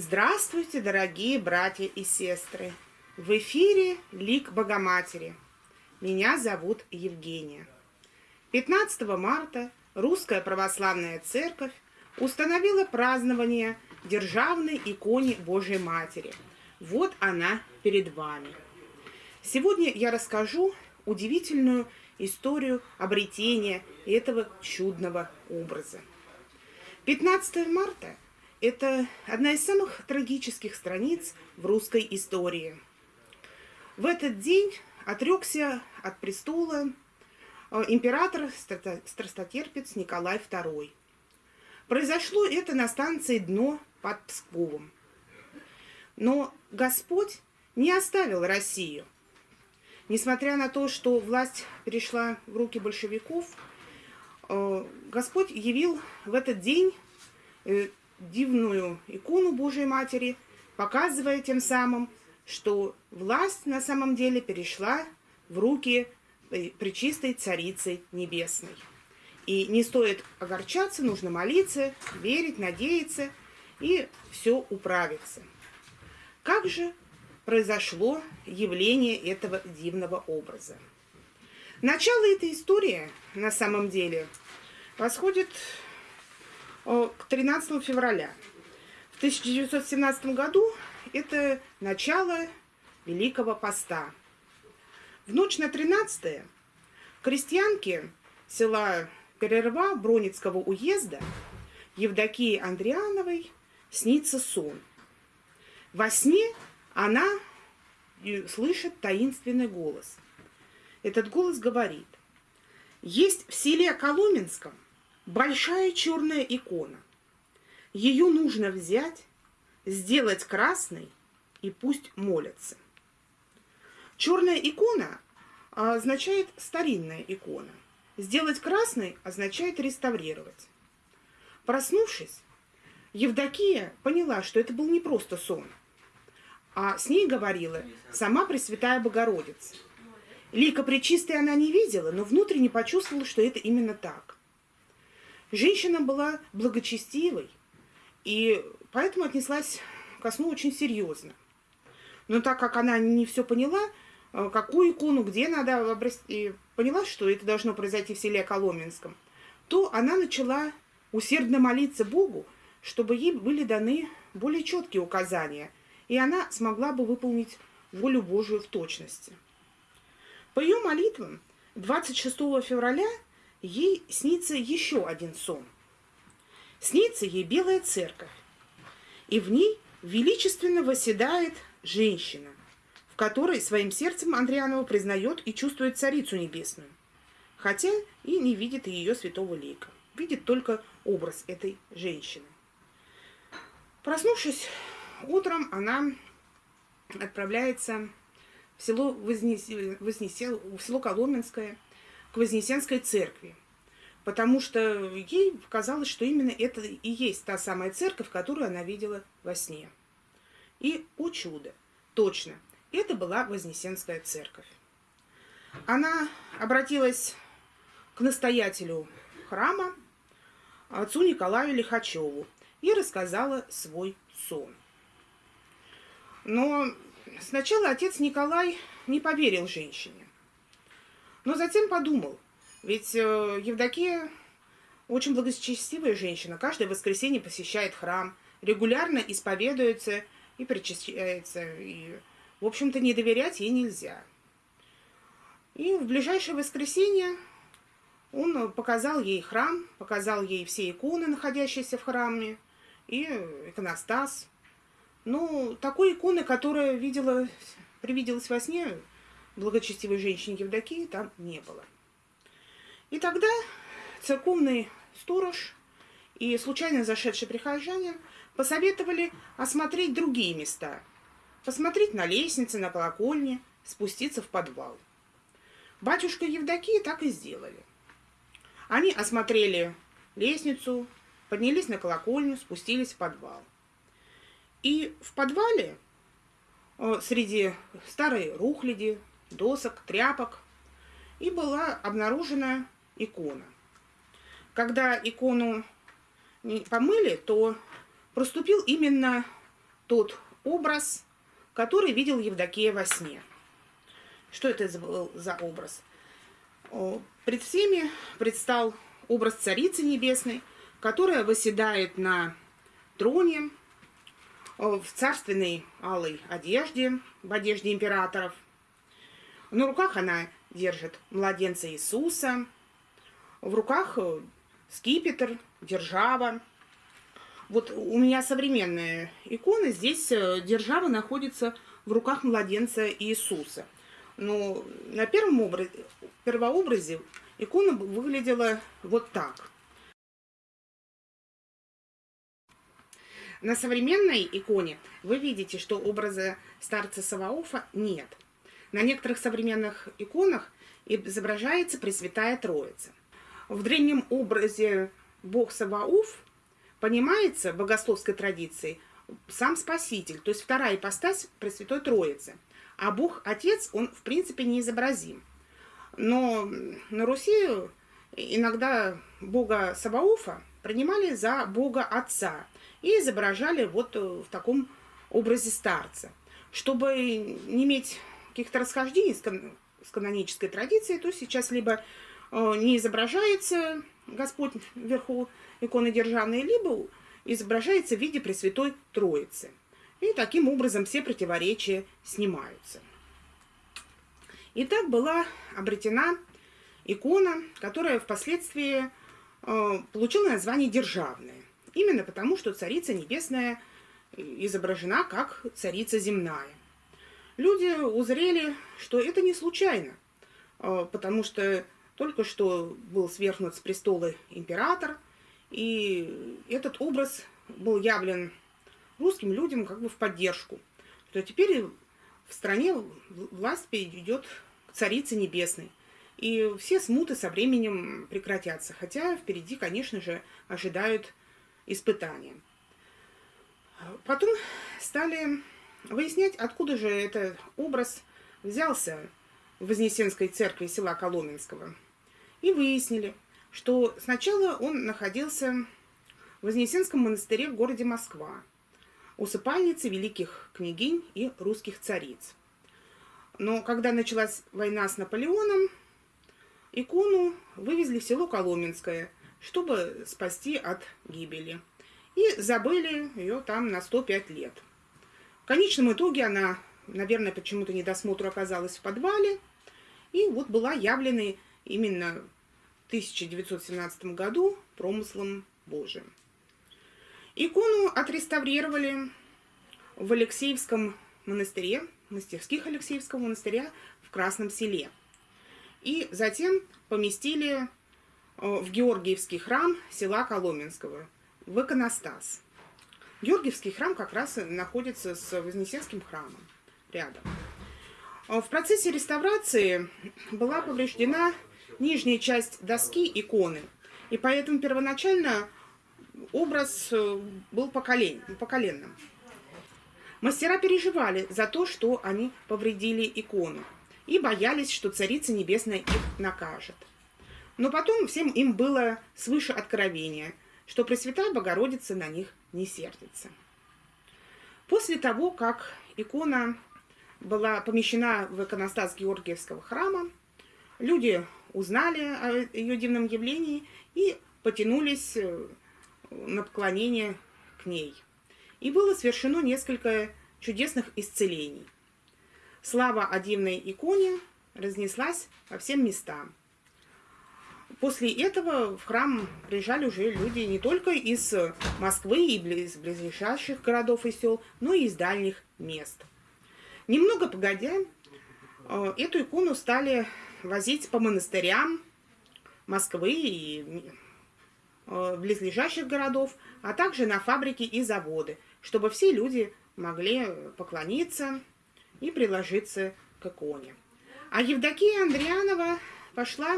Здравствуйте, дорогие братья и сестры! В эфире Лик Богоматери. Меня зовут Евгения. 15 марта Русская Православная Церковь установила празднование державной иконе Божьей Матери. Вот она перед вами. Сегодня я расскажу удивительную историю обретения этого чудного образа. 15 марта – это одна из самых трагических страниц в русской истории. В этот день отрекся от престола э, император страстотерпец Николай II. Произошло это на станции Дно под Псковом. Но Господь не оставил Россию. Несмотря на то, что власть перешла в руки большевиков, э, Господь явил в этот день э, дивную икону Божьей Матери, показывая тем самым, что власть на самом деле перешла в руки э, Пречистой Царицы Небесной. И не стоит огорчаться, нужно молиться, верить, надеяться, и все управится. Как же произошло явление этого дивного образа? Начало этой истории, на самом деле, восходит 13 февраля. В 1917 году это начало Великого Поста. В ночь на 13 крестьянки села Перерва Броницкого уезда Евдокии Андриановой снится сон. Во сне она слышит таинственный голос. Этот голос говорит, есть в селе Коломенском – большая черная икона. Ее нужно взять, сделать красной и пусть молятся. Черная икона означает старинная икона. Сделать красной означает реставрировать. Проснувшись, Евдокия поняла, что это был не просто сон, а с ней говорила сама Пресвятая Богородица. Лика Пречистой она не видела, но внутренне почувствовала, что это именно так. Женщина была благочестивой, и поэтому отнеслась ко сну очень серьезно. Но так как она не все поняла, э, какую икону, где надо обрасти, поняла, что это должно произойти в селе Коломенском, то она начала усердно молиться Богу, чтобы ей были даны более четкие указания, и она смогла бы выполнить волю Божию в точности. По ее молитвам 26 февраля ей снится еще один сон. Снится ей белая церковь, и в ней величественно восседает женщина, в которой своим сердцем Андрианова признает и чувствует Царицу Небесную, хотя и не видит ее святого лика, видит только образ этой женщины. Проснувшись утром, она отправляется в село, Вознесе, Вознесе, в село Коломенское – к Вознесенской церкви, потому что ей казалось, что именно это и есть та самая церковь, которую она видела во сне. И, о чудо, точно, это была Вознесенская церковь. Она обратилась к настоятелю храма, отцу Николаю Лихачеву, и рассказала свой сон. Но сначала отец Николай не поверил женщине. Но затем подумал, ведь э, Евдокия очень благочестивая женщина, каждое воскресенье посещает храм, регулярно исповедуется и причащается, и, в общем-то, не доверять ей нельзя. И в ближайшее воскресенье он показал ей храм, показал ей все иконы, находящиеся в храме, и иконостас. Ну, такой иконы, которая видела, привиделась во сне, благочестивой женщине Евдокии там не было. И тогда церковный сторож и случайно зашедший прихожанин посоветовали осмотреть другие места. Посмотреть на лестницы, на колокольне, спуститься в подвал. Батюшка Евдокии так и сделали. Они осмотрели лестницу, поднялись на колокольню, спустились в подвал. И в подвале э, среди старой рухляди, досок, тряпок, и была обнаружена икона. Когда икону помыли, то проступил именно тот образ, который видел Евдокия во сне. Что это был за образ? Пред всеми предстал образ Царицы Небесной, которая восседает на троне в царственной алой одежде, в одежде императоров. На руках она держит младенца Иисуса, в руках э, скипетр, держава. Вот у меня современная икона, здесь э, держава находится в руках младенца Иисуса. Но на первом образе, первообразе икона выглядела вот так. На современной иконе вы видите, что образа старца Саваофа нет. На некоторых современных иконах изображается Пресвятая Троица. В древнем образе бог Саваоф понимается в богословской традиции сам Спаситель, то есть вторая ипостась Пресвятой Троицы. А Бог Отец, он в принципе не изобразим. Но на Руси иногда бога Саваофа принимали за бога Отца и изображали вот в таком образе старца. Чтобы не иметь каких-то расхождений с, кан с канонической традицией, то сейчас либо э, не изображается Господь вверху иконы державной, либо изображается в виде Пресвятой Троицы. И таким образом все противоречия снимаются. Итак, была обретена икона, которая впоследствии э, получила название «Державная». Именно потому, что Царица Небесная изображена как Царица Земная. Люди узрели, что это не случайно, э, потому что только что был свергнут с престола император, и этот образ был явлен русским людям как бы в поддержку, что теперь в стране власть перейдет к Царице Небесной. И все смуты со временем прекратятся, хотя впереди, конечно же, ожидают испытания. Потом стали выяснять, откуда же этот образ взялся в Вознесенской церкви села Коломенского – и выяснили, что сначала он находился в Вознесенском монастыре в городе Москва, усыпальнице великих княгинь и русских цариц. Но когда началась война с Наполеоном, икону вывезли в село Коломенское, чтобы спасти от гибели. И забыли ее там на 105 лет. Конечном итоге она, наверное, почему-то недосмотру оказалась в подвале, и вот была явлена именно в 1917 году промыслом Божиим. Икону отреставрировали в Алексеевском монастыре, мастерских Алексеевского монастыря в Красном селе. И затем поместили э, в Георгиевский храм села Коломенского, в иконостас. Георгиевский храм как раз находится с Вознесенским храмом рядом. В процессе реставрации была повреждена нижняя часть доски иконы. И поэтому первоначально образ э, был поколен, поколенным. Мастера переживали за то, что они повредили икону, и боялись, что Царица Небесная их накажет. Но потом всем им было свыше откровения, что Пресвятая Богородица на них не сердится. После того, как икона была помещена в иконостас Георгиевского храма, люди узнали о ее дивном явлении и потянулись э, на поклонение к ней. И было совершено несколько чудесных исцелений. Слава о дивной иконе разнеслась по всем местам. После этого в храм приезжали уже люди не только из Москвы и из близлежащих городов и сел, но и из дальних мест. Немного погодя, э, эту икону стали возить по монастырям Москвы и э, близлежащих городов, а также на фабрики и заводы, чтобы все люди могли поклониться и приложиться к иконе. А Евдокия Андрианова пошла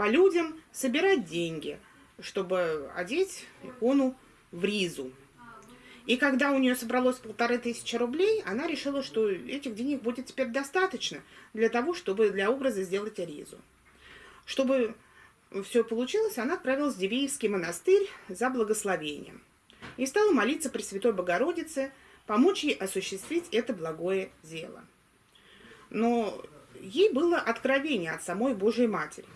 по людям собирать деньги, чтобы одеть икону в ризу. И когда у нее собралось полторы тысячи рублей, она решила, что этих денег будет теперь достаточно для того, чтобы для образа сделать аризу. Чтобы все получилось, она отправилась в Дивеевский монастырь за благословением. И стала молиться Пресвятой Богородице, помочь ей осуществить это благое дело. Но ей было откровение от самой Божьей Матери.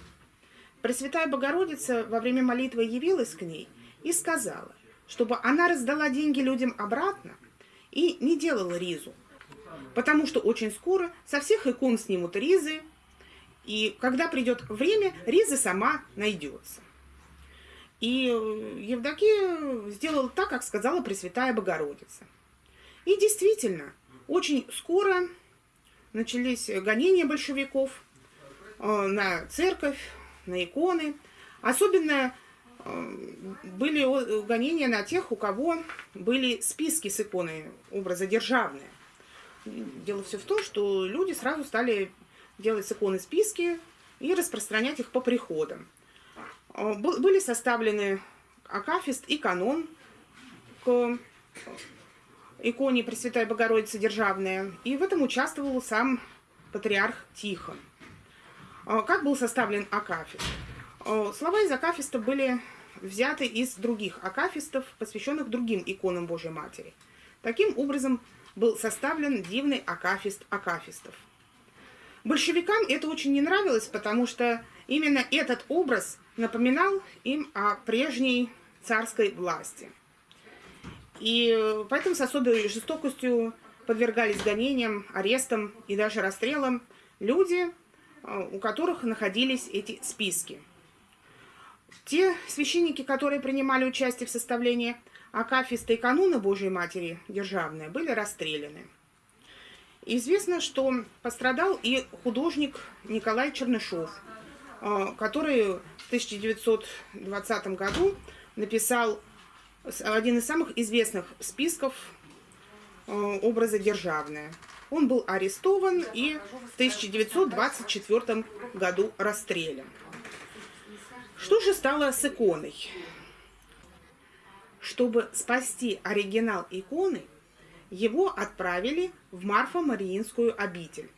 Пресвятая Богородица во время молитвы явилась к ней и сказала, чтобы она раздала деньги людям обратно и не делала ризу, потому что очень скоро со всех икон снимут ризы, и когда придет время, риза сама найдется. И Евдокия сделала так, как сказала Пресвятая Богородица. И действительно, очень скоро начались гонения большевиков э, на церковь, на иконы. Особенно э, были гонения на тех, у кого были списки с иконой образа державные. Дело все в том, что люди сразу стали делать с иконы списки и распространять их по приходам. Э, были составлены акафист и канон к иконе Пресвятой Богородицы Державная, и в этом участвовал сам патриарх Тихон. Э, как был составлен акафист? Э, слова из акафиста были взяты из других акафистов, посвященных другим иконам Божьей Матери. Таким образом был составлен дивный акафист акафистов. Большевикам это очень не нравилось, потому что именно этот образ напоминал им о прежней царской власти. И поэтому с особой жестокостью подвергались гонениям, арестам и даже расстрелам люди, у которых находились эти списки. Те священники, которые принимали участие в составлении Акафиста и кануна Божьей Матери Державная, были расстреляны. Известно, что пострадал и художник Николай Чернышов, э, который в 1920 году написал один из самых известных списков э, образа «Державная». Он был арестован и в 1924 году расстрелян. Что же стало с иконой? Чтобы спасти оригинал иконы, его отправили в Марфа-Мариинскую обитель.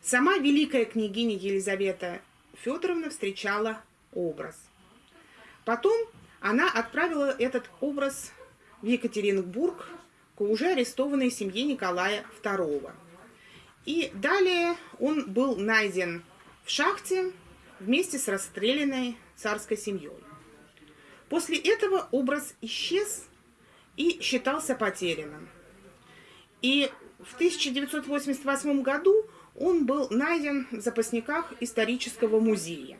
Сама великая княгиня Елизавета Федоровна встречала образ. Потом она отправила этот образ в Екатеринбург уже арестованной семье Николая II. И далее он был найден в шахте вместе с расстрелянной царской семьей. После этого образ исчез и считался потерянным. И в 1988 году он был найден в запасниках исторического музея.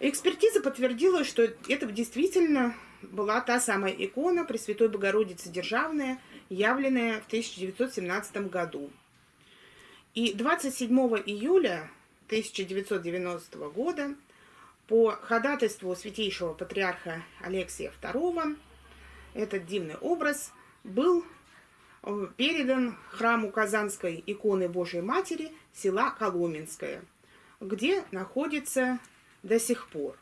Экспертиза подтвердила, что это действительно была та самая икона Пресвятой Богородицы Державная, явленная в 1917 году. И 27 июля 1990 года по ходатайству святейшего патриарха Алексия II этот дивный образ был э, передан храму Казанской иконы Божией Матери села Коломенское, где находится до сих пор.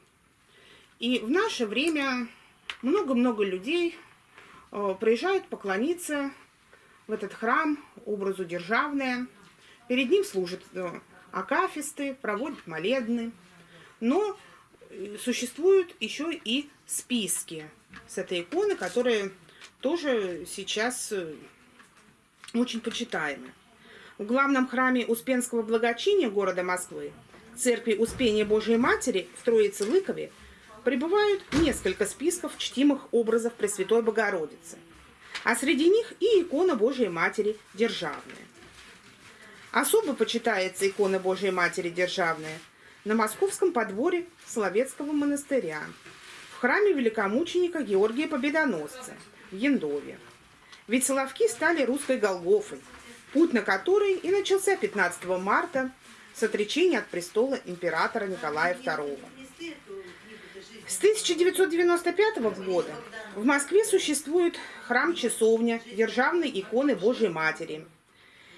И в наше время много-много людей э, приезжают поклониться в этот храм, образу державное. Перед ним служат э, акафисты, проводят молебны. Но э, существуют еще и списки с этой иконы, которые тоже сейчас очень почитаемы. В главном храме Успенского благочиния города Москвы церкви Успения Божией Матери в Троице-Лыкове пребывают несколько списков чтимых образов Пресвятой Богородицы, а среди них и икона Божией Матери Державная. Особо почитается икона Божией Матери Державная на московском подворье Соловецкого монастыря, в храме великомученика Георгия Победоносца в Яндове. Ведь Соловки стали русской Голгофой, путь на который и начался 15 марта с отречения от престола императора Николая II. С 1995 года в Москве существует храм-часовня Державной иконы Божьей Матери.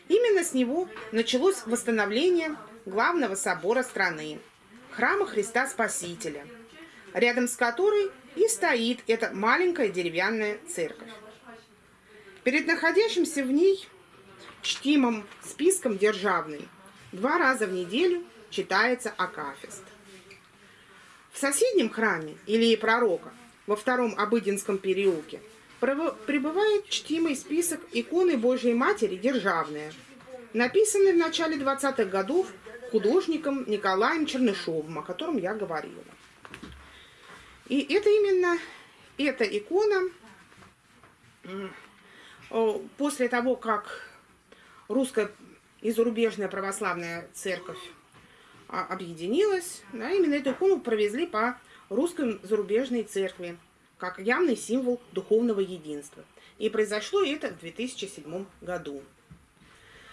Именно с него началось восстановление главного собора страны – храма Христа Спасителя, рядом с которой и стоит эта маленькая деревянная церковь. Перед находящимся в ней чтимым списком державной Два раза в неделю читается Акафист. В соседнем храме Илии Пророка во втором Обыденском переулке прибывает чтимый список иконы Божьей Матери «Державная», написанный в начале 20-х годов художником Николаем Чернышовым, о котором я говорила. И это именно эта икона после того, как русская и зарубежная православная церковь а, объединилась, да, именно эту икону провезли по русской зарубежной церкви как явный символ духовного единства. И произошло это в 2007 году.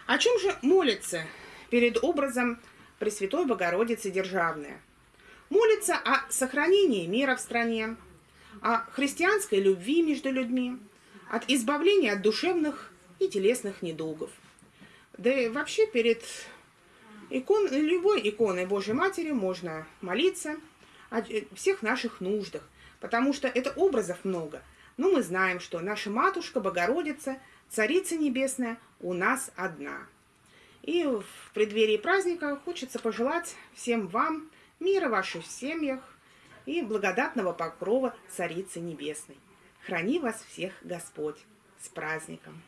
О чем же молится перед образом Пресвятой Богородицы Державная? Молится о сохранении мира в стране, о христианской любви между людьми, от избавления от душевных и телесных недугов. Да и вообще перед икон, любой иконой Божьей Матери можно молиться о всех наших нуждах, потому что это образов много. Но мы знаем, что наша Матушка Богородица, Царица Небесная, у нас одна. И в преддверии праздника хочется пожелать всем вам мира в ваших семьях и благодатного покрова Царицы Небесной. Храни вас всех Господь! С праздником!